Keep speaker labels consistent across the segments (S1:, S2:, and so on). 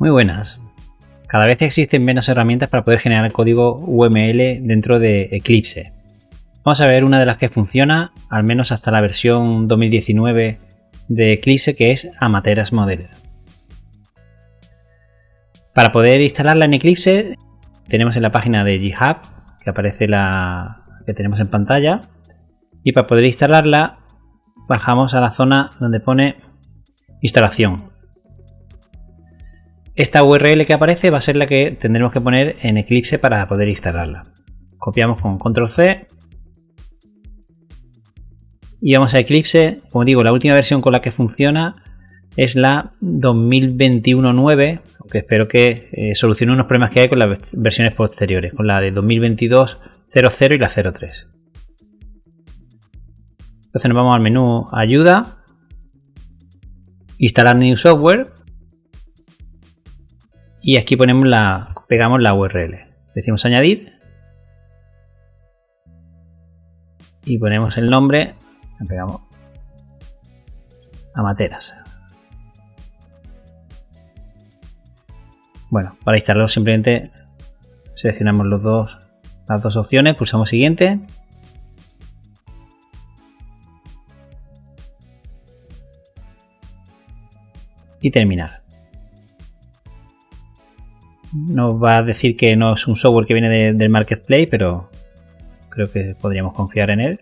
S1: Muy buenas. Cada vez existen menos herramientas para poder generar código UML dentro de Eclipse. Vamos a ver una de las que funciona, al menos hasta la versión 2019 de Eclipse, que es Amateras Model. Para poder instalarla en Eclipse, tenemos en la página de GitHub, que aparece la que tenemos en pantalla, y para poder instalarla, bajamos a la zona donde pone instalación. Esta URL que aparece va a ser la que tendremos que poner en Eclipse para poder instalarla. Copiamos con Control C y vamos a Eclipse. Como digo, la última versión con la que funciona es la 2021.9, aunque espero que eh, solucione unos problemas que hay con las versiones posteriores, con la de 2022.00 y la 03. Entonces nos vamos al menú Ayuda, Instalar New Software y aquí ponemos la, pegamos la URL. Decimos añadir y ponemos el nombre, pegamos a materas. Bueno, para instalarlo simplemente seleccionamos los dos, las dos opciones, pulsamos siguiente. Y terminar nos va a decir que no es un software que viene del marketplace, pero creo que podríamos confiar en él.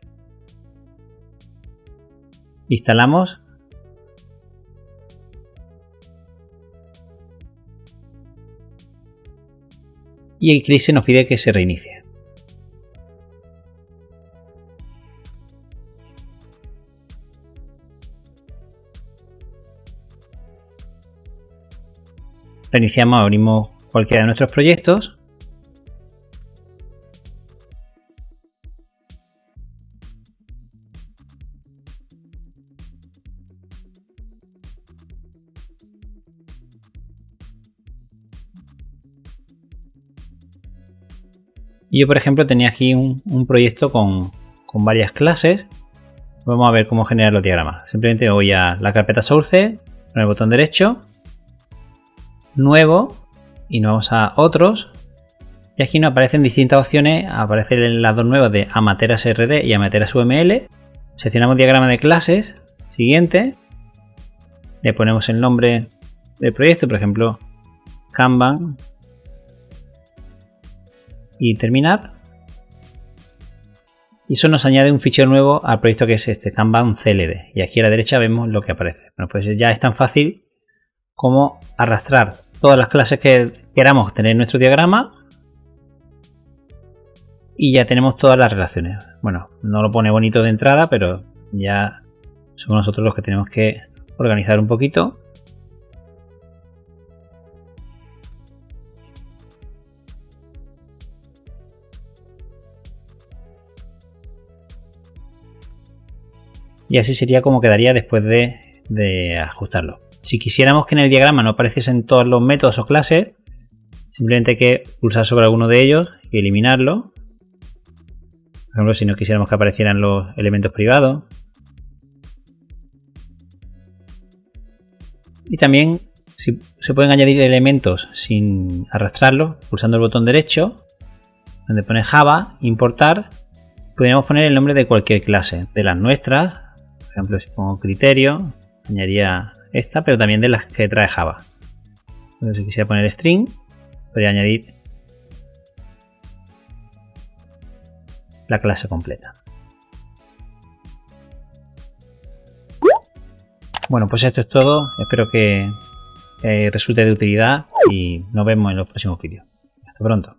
S1: Instalamos. Y Eclipse nos pide que se reinicie. Reiniciamos, abrimos cualquiera de nuestros proyectos. yo, por ejemplo, tenía aquí un, proyecto con, con, varias clases. Vamos a ver cómo generar los diagramas. Simplemente voy a la carpeta Source, con el botón derecho, Nuevo, y nos vamos a otros y aquí nos aparecen distintas opciones, aparecen las dos nuevas de Amateras RD y Amateras UML. Seleccionamos diagrama de clases, siguiente, le ponemos el nombre del proyecto, por ejemplo, Kanban y terminar. Y eso nos añade un fichero nuevo al proyecto que es este Kanban CLD. Y aquí a la derecha vemos lo que aparece. Bueno, pues ya es tan fácil como arrastrar todas las clases que queramos tener en nuestro diagrama y ya tenemos todas las relaciones. Bueno, no lo pone bonito de entrada, pero ya somos nosotros los que tenemos que organizar un poquito. Y así sería como quedaría después de, de ajustarlo. Si quisiéramos que en el diagrama no apareciesen todos los métodos o clases, simplemente hay que pulsar sobre alguno de ellos y eliminarlo. Por ejemplo, si no quisiéramos que aparecieran los elementos privados. Y también si, se pueden añadir elementos sin arrastrarlos, pulsando el botón derecho, donde pone Java, importar, podríamos poner el nombre de cualquier clase, de las nuestras, por ejemplo, si pongo criterio, añadiría esta, pero también de las que trae Java. si quisiera poner string, podría añadir la clase completa. Bueno, pues esto es todo. Espero que resulte de utilidad y nos vemos en los próximos vídeos. Hasta pronto.